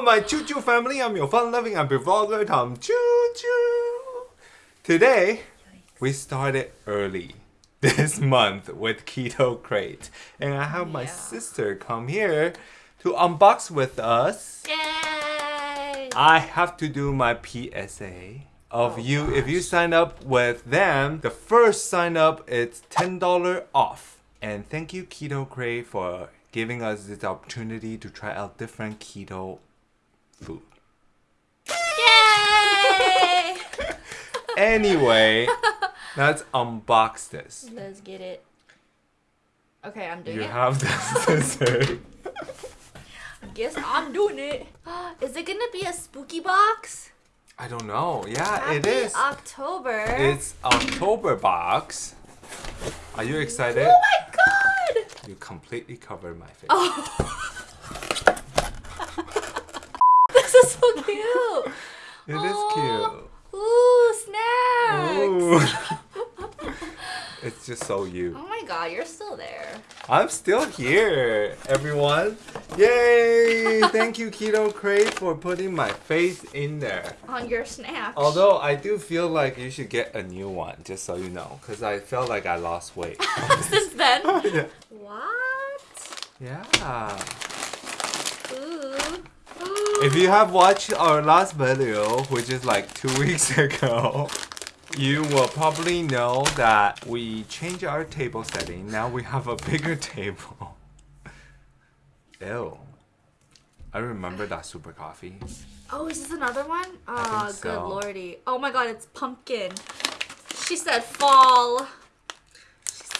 Hello, my Choo Choo family. I'm your fun-loving and vlogger, Tom Choo Choo. Today, we started early this month with Keto Crate, and I have my sister come here to unbox with us. Yay! I have to do my PSA of Oh, you. If you sign up with them, the first sign up is $10 off. And thank you Keto Crate for giving us this opportunity to try out different keto food. Yay! Anyway, let's unbox this. Let's get it. Okay, I'm doing You it. You have the scissors. Guess I'm doing it. Is it gonna be a spooky box? I don't know. Yeah, Happy it is. October. It's October box. Are you excited? Oh my god! You completely covered my face. Oh. this is so cute. It is cute. Ooh, snacks. Ooh. it's just so you. Oh my god, you're still there. I'm still here, everyone. Yay! Thank you, Keto Crate, for putting my face in there. On your snacks. Although I do feel like you should get a new one, just so you know, because I felt like I lost weight. Since then. yeah. What? yeah. If you have watched our last video, which is like two weeks ago, you will probably know that we changed our table setting. Now we have a bigger table. Ew. I remember that super coffee. Oh, is this another one? Oh, think ah, good lordy. Oh my god, it's pumpkin. She said fall.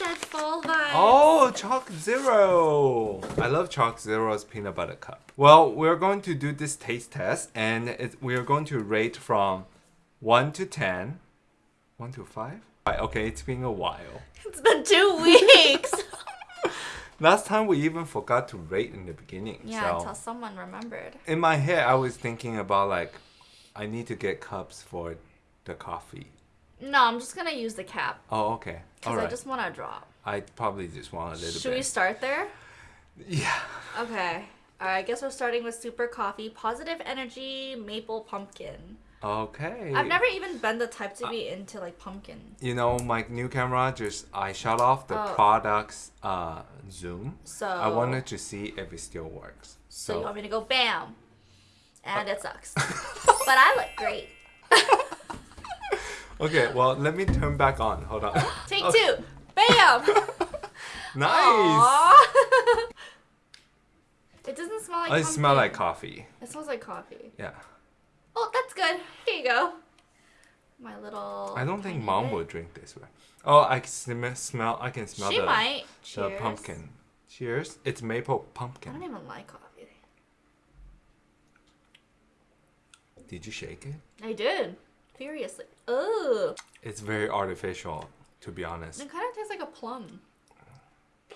She said fall vibes. Oh, ChocZero! I love ChocZero's peanut butter cup. Well, we're going to do this taste test, and it, we're going to rate from 1 to 10. 1 to 5? Right, okay, it's been a while. It's been two weeks. Last time we even forgot to rate in the beginning. yeah, so until someone remembered. in my head, I was thinking about like, I need to get cups for the coffee. No, I'm just gonna use the cap. Oh, okay. Because Alright. I just want to drop. I probably just want a little Should we start there? Yeah. Okay. Alright, I guess we're starting with super coffee, positive energy, maple pumpkin. Okay. I've never even been the type to be into like pumpkin. You know, my new camera just I shut off the Oh. product's uh, zoom. So I wanted to see if it still works. So, So, you want me to go bam, and it sucks. but I look great. okay, well let me turn back on. Hold on. Take Okay. two, bam. Nice. It doesn't smell like. I smell like coffee. It smells like coffee. Yeah. Oh, that's good. Here you go. My little. I don't think mom bit. would drink this way. Oh, I can sm- smell. I can smell She the, might. the Cheers. pumpkin. Cheers. It's maple pumpkin. I don't even like coffee. Did you shake it? I did. Furiously. It's very artificial, to be honest. It kind of tastes like a plum.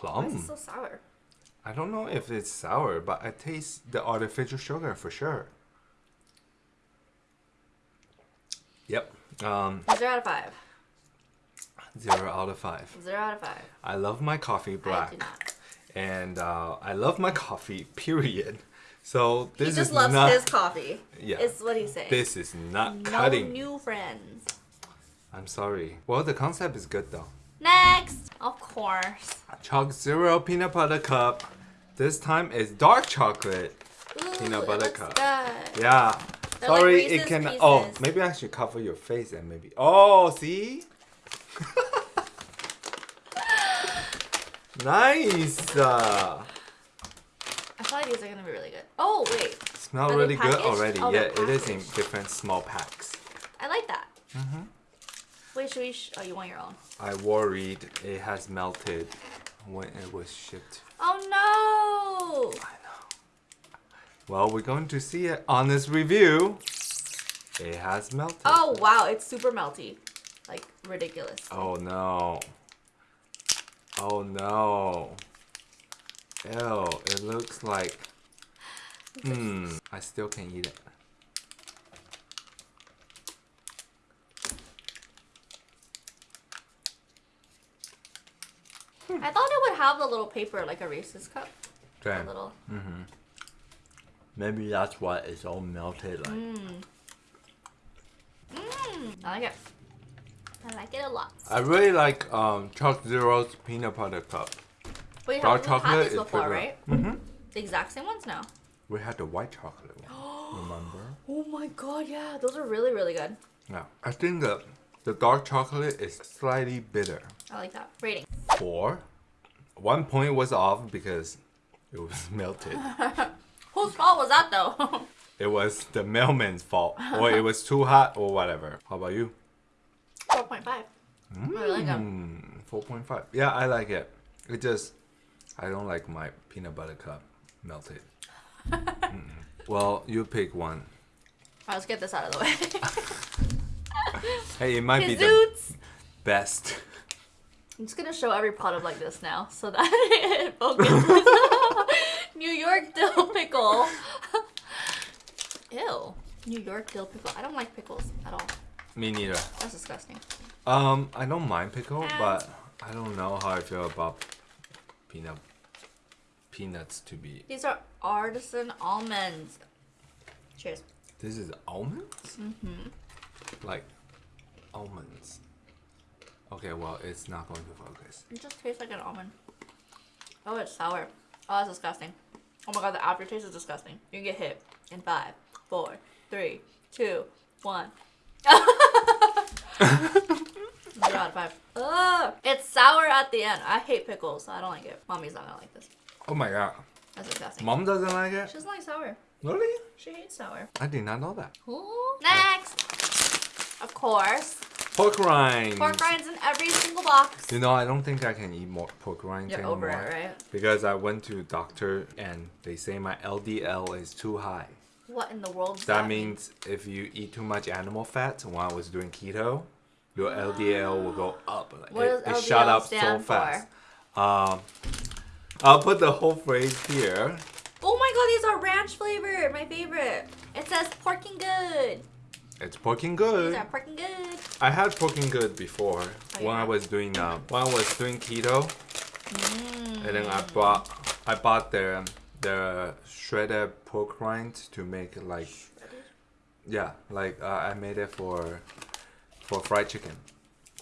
Why Plum. is it so sour? I don't know if it's sour, but I taste the artificial sugar for sure. Yep. Um, Zero out of five. zero out of five. Zero out of five. I love my coffee I black, not. and uh, I love my coffee. Period. So this he just is loves not. his coffee. Yeah. Is what he's saying. This is not no cutting. new friends. I'm sorry. Well, the concept is good though. Next, of course. ChocZero peanut butter cup. This time it's dark chocolate. Ooh, Peanut it butter cup. Good. Yeah. They're like Sorry, it Reese's can. Oh, maybe I should cover your face and maybe. Oh, see. nice. Uh, These are gonna be really good. Oh wait, smell Are really good already. Oh, yeah, it is in different small packs. I like that. Mm-hmm. Wait, should we? Sh- oh, you want your own? I worried it has melted when it was shipped. Oh no! I know. Well, we're going to see it on this review. It has melted. Oh wow, it's super melty, like ridiculous. Oh no. Oh no. Ew, it looks like. Hmm, I still can't eat it. I thought it would have the little paper like a Reese's cup. A little. Mm-hmm. Maybe that's why it's all melted. Like Mmm. I like it. I like it a lot. I really like um, ChocZero's peanut butter cup. We Dark have had chocolate these is before, good. right? Mm-hmm. The exact same ones now. We had the white chocolate one. Remember? Oh my god, yeah. Those are really, really good. Yeah. I think the the dark chocolate is slightly bitter. I like that. Rating. Four. One point was off because it was melted. Whose fault was that though? it was the mailman's fault, or it was too hot, or whatever. How about you? 4.5. I like them. Mm, 4.5. Yeah, I like it. It just, I don't like my peanut butter cup melted. Mm-mm. well, you pick one. Alright, let's get this out of the way. Hey, it might be the best. I'm just gonna show every pot product like this now so that it focuses. New York dill pickle. Ew. New York dill pickle. I don't like pickles at all. Me neither. That's disgusting. Um, I don't mind pickle, And- but I don't know how I feel about peanut peanuts to be. These are artisan almonds. Cheers. This is almonds? Mm-hmm. Like almonds. Okay, well, it's not going to focus. It just tastes like an almond. Oh, it's sour. Oh, that's disgusting. Oh my god, the aftertaste is disgusting. You can get hit in five, four, three, two, one. Zero out of five. Ugh. It's sour at the end. I hate pickles, so I don't like it. Mommy's not gonna like this. Oh my god. That's disgusting. Mom doesn't like it? She doesn't like sour. Really? She hates sour. I did not know that. Ooh. Next! Of course. Pork rinds. Pork rinds in every single box. You know, I don't think I can eat more pork rinds You're anymore. over it, right? Because I went to doctor and they say my LDL is too high. What in the world That mean? means if you eat too much animal fat when I was doing keto, your LDL will go up. Like, What it, does it shot up so fast. Um, I'll put the whole phrase here. Oh my god, these are ranch flavored. My favorite. It says porking good. It's porking good. These are porking good. I had porking good before Oh, when I was doing uh, when I was doing keto, Mm. and then I bought I bought the the shredded pork rinds to make like yeah like uh, I made it for for fried chicken.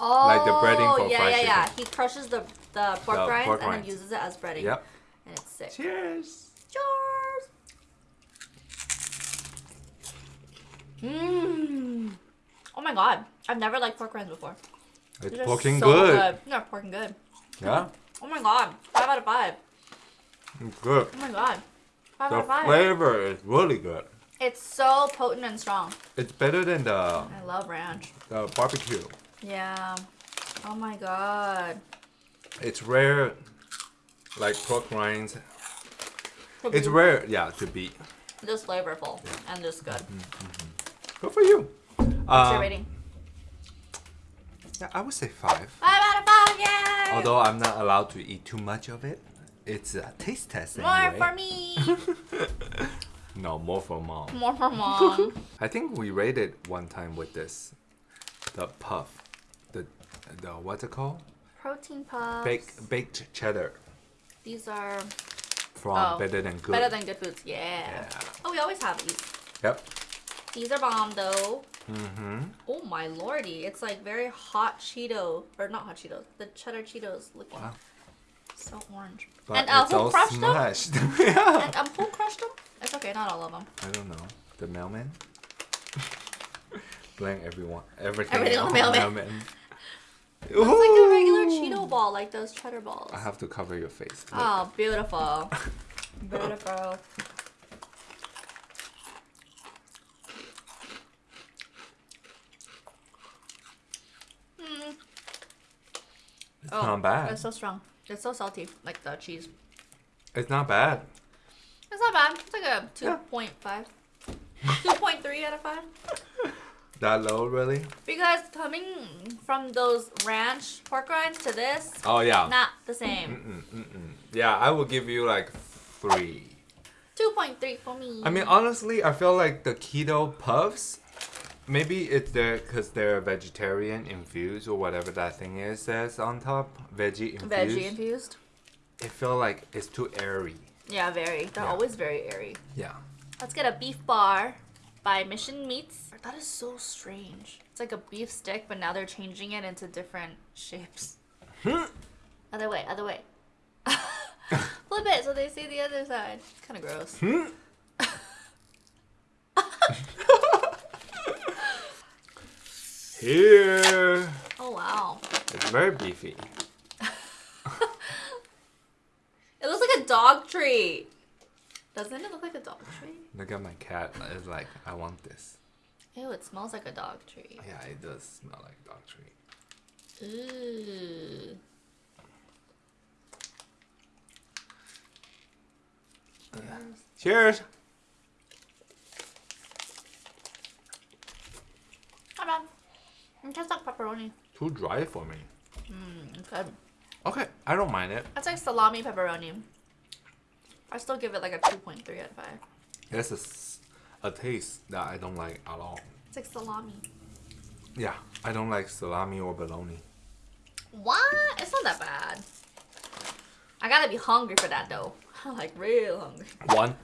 Oh, Like the breading oh, for yeah, fried yeah, yeah. chicken. He crushes the the pork The rinds pork and rinds. then uses it as breading. Yep. And it's sick. Cheers. Cheers. Mmm. Oh my god, I've never liked pork rinds before. It's porking so good. They're porking good. Yeah, Oh my god, five out of five. it's good. Oh my god, five The out of five. The flavor is really good. It's so potent and strong. It's better than the I love ranch. the barbecue. Yeah. Oh my god. It's rare, like pork rinds. It's rare, yeah, to be. Just flavorful and just good. Good for you. What's Uh, your rating? Yeah, I would say five. Five out of five, yay! Although I'm not allowed to eat too much of it, it's a taste test More anyway. for me. No, more for mom. More for mom. I think we rated one time with this, the puff, the the what's it called? Protein puffs. Baked baked cheddar These are from Oh, Better Than Good. better than good foods. Yeah. Yeah. Oh, we always have these. Yep. These are bomb though. Mm-hmm. Oh my lordy, it's like very hot Cheeto or not hot Cheetos, the cheddar Cheetos looking. Wow. So orange. But and uh, who crushed them? yeah. And um, who crushed them? It's okay, not all of them. I don't know. The mailman. Blank everyone. Everything, Everything on the mailman. It's like a regular Cheeto ball, like those cheddar balls. I have to cover your face. Look. Oh, beautiful. beautiful. Mm. It's Oh, not bad. It's so strong. It's so salty, like the cheese. It's not bad. It's not bad. It's like a Yeah. 2.5. 2.3 out of 5. That low, really? Because coming from those ranch pork rinds to this, Oh yeah. not the same. Mm-mm, mm-mm. Yeah, I will give you like three. 2.3 for me. I mean, honestly, I feel like the keto puffs. Maybe it's there because they're vegetarian infused or whatever that thing is says on top. Veggie infused. veggie infused. It feel like it's too airy. Yeah, very. They're Yeah. always very airy. Yeah. Let's get a beef bar by Mission Meats. That is so strange. It's like a beef stick, but now they're changing it into different shapes. other way, other way. Flip it so they see the other side. It's kind of gross. Here. Oh wow. It's very beefy. It looks like a dog treat. Doesn't it look like a dog treat? Look at my cat. It's like, I want this. Ew, it smells like a dog treat. Yeah, it does smell like a dog treat. Ooh. Cheers. Not bad. It tastes like pepperoni. Too dry for me. Mm, good. Okay, I don't mind it. That's like salami pepperoni. I still give it like a 2.3 out of 5. It's a taste that I don't like at all. It's like salami. Yeah, I don't like salami or bologna. What? It's not that bad. I gotta be hungry for that though. I'm like real hungry. One,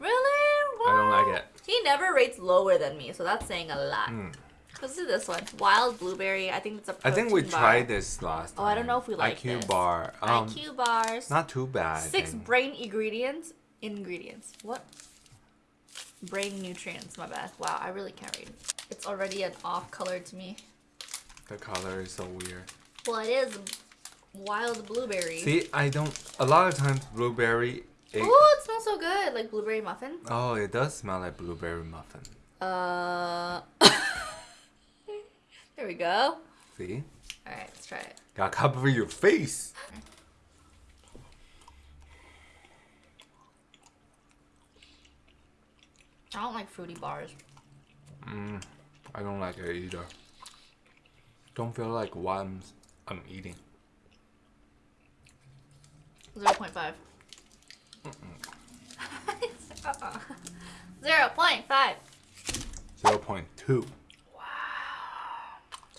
Really? What? I don't like it. He never rates lower than me, so that's saying a lot. Mm. Let's do this one. Wild blueberry. I think it's a I think we bar. tried this last Oh. I don't know if we like it. IQ this. bar. Um, IQ bars. Not too bad. Six brain ingredients. Ingredients. What? Brain nutrients. My bad. Wow, I really can't read. It's already an off color to me. The color is so weird. Well, it is wild blueberry. See, I don't. A lot of times, blueberry. It, Oh, it smells so good. Like blueberry muffin. oh, it does smell like blueberry muffin. Uh. there we go. See, All right, let's try it. gotta cover your face. I don't like fruity bars. Mm, I don't like it either. Don't feel like what I'm, I'm eating. Zero point five. Zero point five. Zero point two.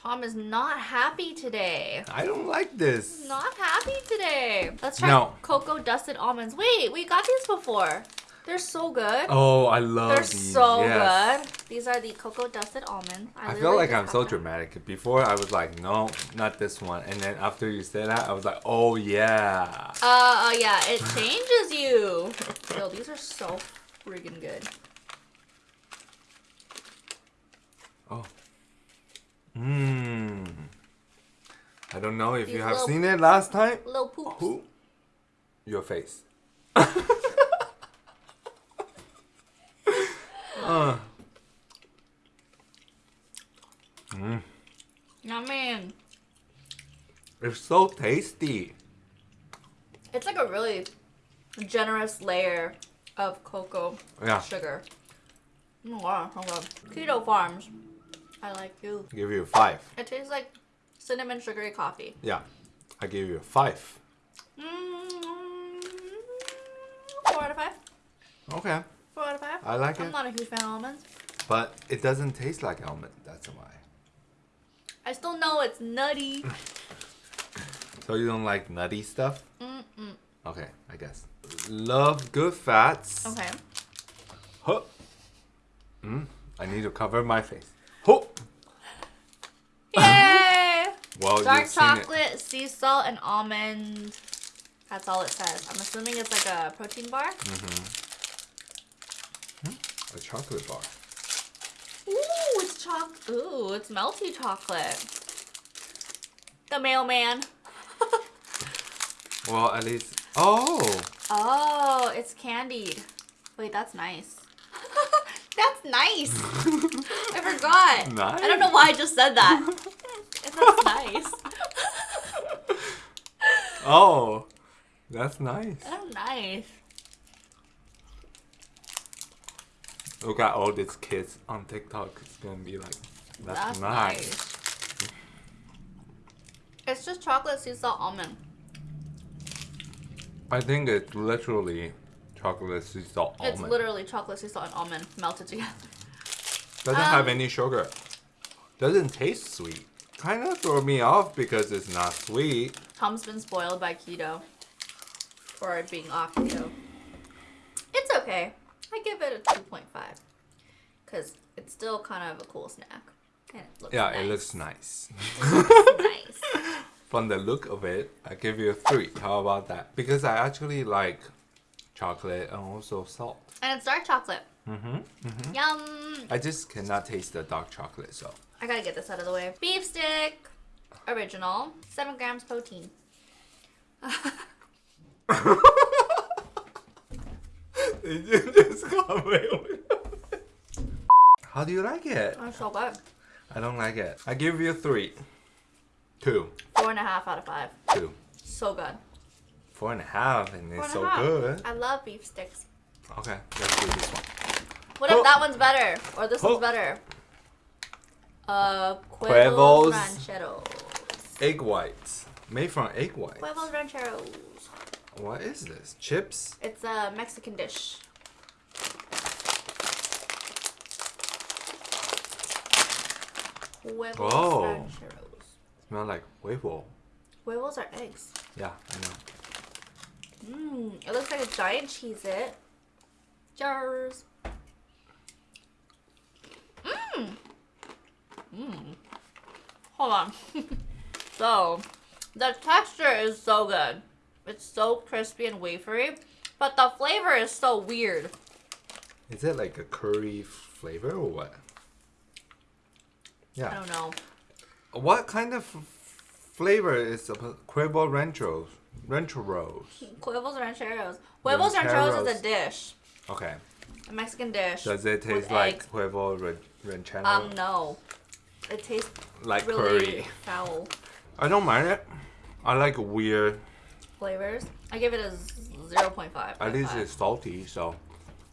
Tom is not happy today. I don't like this. Not happy today. Let's try No. cocoa dusted almonds. Wait, we got these before. They're so good. Oh, I love They're these. so yes. good. These are the cocoa dusted almonds. I feel like I'm so them. dramatic. Before I was like, no, not this one, and then after you said that, I was like, oh yeah. Uh, uh, yeah, it changes you. Yo, these are so friggin' good. Oh. Mmm. I don't know if These you have seen it last time. Little poops. Who? Your face. uh. Mm. Yummy. It's so tasty. It's like a really generous layer of cocoa Yeah. sugar. Mm, wow, so good. Keto Farms. I like you. Give you a five. It tastes like cinnamon sugary coffee. Yeah. I give you a five. Mm, four out of five. Okay. Four out of five. I like it. I'm not a huge fan of almonds. But it doesn't taste like almond. That's why. I still know it's nutty. So you don't like nutty stuff? Mm-mm. Okay, I guess. Love good fats. Okay. Huh. Mm, I need to cover my face. Huh. Yay! Well, Dark you've seen it. chocolate, sea salt, and almond. That's all it says. I'm assuming it's like a protein bar. Mm-hmm. A chocolate bar. Ooh, it's choc. Ooh, it's melty chocolate. The mailman. Well, at least. Oh! Oh, it's candied. Wait, that's nice. That's nice. I forgot. Nice. I don't know why I just said that. that's nice. Oh! That's nice. Oh, nice. Look at all these kids on TikTok. It's gonna be like, that's, That's nice. nice. It's just chocolate sea salt almond. I think it's literally chocolate sea salt It's literally chocolate sea salt and almond melted together. Doesn't have um, any sugar. Doesn't taste sweet. Kind of throw me off because it's not sweet. Tom's been spoiled by keto. Or being off keto. It's okay. I give it a 2.5 because it's still kind of a cool snack. And it looks Yeah, nice. it looks nice. nice. From the look of it, I give you a three. How about that? Because I actually like chocolate and also salt. And it's dark chocolate. Mm-hmm. Yum! I just cannot taste the dark chocolate, so. I gotta get this out of the way. Beef stick, original, 7 grams protein. you just got How do you like it? Oh, so good. I don't like it. I give you a three. Two. Four and a half out of five. Two. So good. Four and a half, and Four it's and so half. good. I love beef sticks. Okay, let's do this one. What if Oh. that one's better? Or this Oh. one's better? Uh. Huevos Rancheros. Egg whites. Made from egg whites. Huevos Rancheros. What is this? Chips? It's a Mexican dish. Huevos Whoa. Rancheros. Smell like huevo. Huevos are eggs. Yeah, I know. Mmm, it looks like a giant Cheez-It. Jars. Mmm. Mmm. Hold on. so, the texture is so good. It's so crispy and wafery, but the flavor is so weird. Is it like a curry flavor or what? Yeah. I don't know. What kind of f- flavor is Quavo Ranchos? Rancho Rose. Huevos rancheros. Huevos rancheros is a dish, Okay. a Mexican dish. Does it taste like eggs. Huevo Ranchero? Um, no. It tastes like really curry. foul. I don't mind it. I like weird. flavors. I give it a z- 0.5. At least it's salty, so.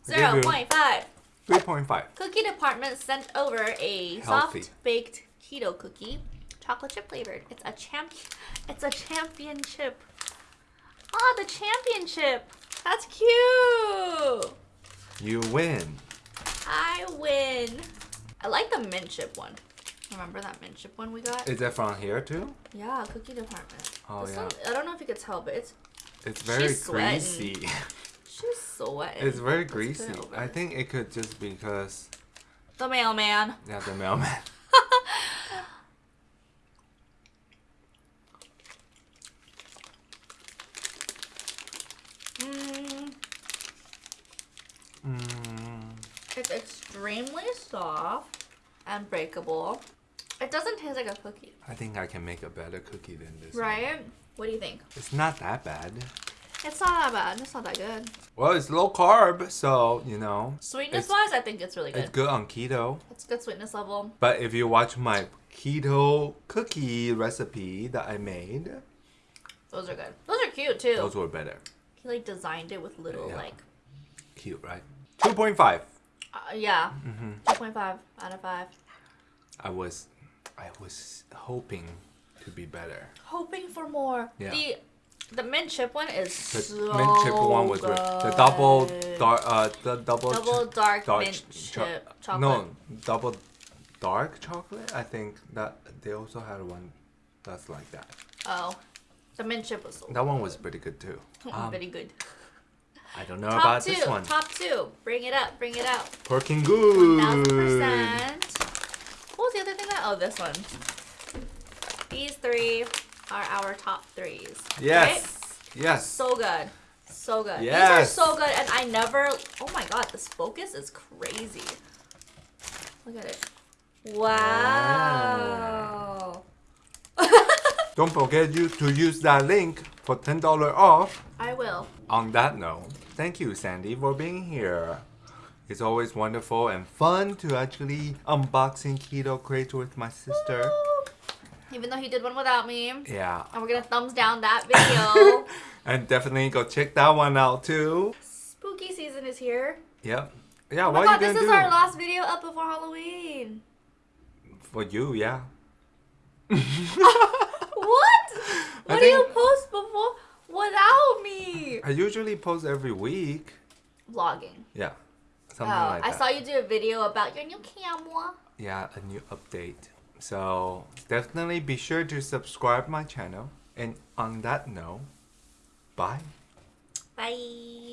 I Zero give you point five. 3.5. Cookie department sent over a Healthy. soft baked keto cookie, chocolate chip flavored. It's a champ. It's a championship. Oh, the championship. That's cute. You win. I win. I like the mint chip one. Remember that mint chip one we got? Is that from here too? yeah, cookie department. Oh, This yeah. one- I don't know if you could tell, but it's It's very greasy. she's sweating. it's very greasy. I think it could just because the mailman. yeah, the mailman. Mm, mm, it's extremely soft and breakable. It doesn't taste like a cookie, I think I can make a better cookie than this. one. right? What do you think? It's not that bad. It's not that bad. It's not that good. Well, it's low carb, so you know Sweetness wise, I think it's really good. it's good on keto. It's good sweetness level. But if you watch my keto cookie recipe that I made, Those are good. Those are cute too. those were better. he like designed it with little Yeah. like, Cute, right? Two point five. Uh, yeah, Mm-hmm. two point five out of five. I was, I was hoping to be better. Hoping for more. Yeah. The the mint chip one is The so mint chip one was re- the double dark, uh, the double, double dark, dark mint ch- chip cho- chocolate. No, double dark chocolate. I think that they also had one that's like that. Oh, the mint chip was so That one was pretty good too. Um, very good. I don't know Top about two, this one. top two. Bring it up, bring it out. Thousand good. percent. What was the other thing that? Oh, this one. These three are our top threes. Yes. Right? Yes. So good. So good. Yes. These are so good, and I never. Oh my god, this focus is crazy. Look at it. Wow. Don't forget you to use that link for ten dollar off. I will. On that note, thank you, Sandy, for being here. It's always wonderful and fun to actually unboxing keto crates with my sister. Even though he did one without me. Yeah, And we're gonna thumbs down that video. and definitely go check that one out too. Spooky season is here. Yep. Yeah, Oh my what god, are you this gonna is do? our last video up before Halloween. For you, yeah. What? I What do you post before without me? I usually post every week. Vlogging. Yeah, something Oh, like I that. saw you do a video about your new camera. yeah, a new update. So definitely be sure to subscribe my channel. And on that note, bye. Bye.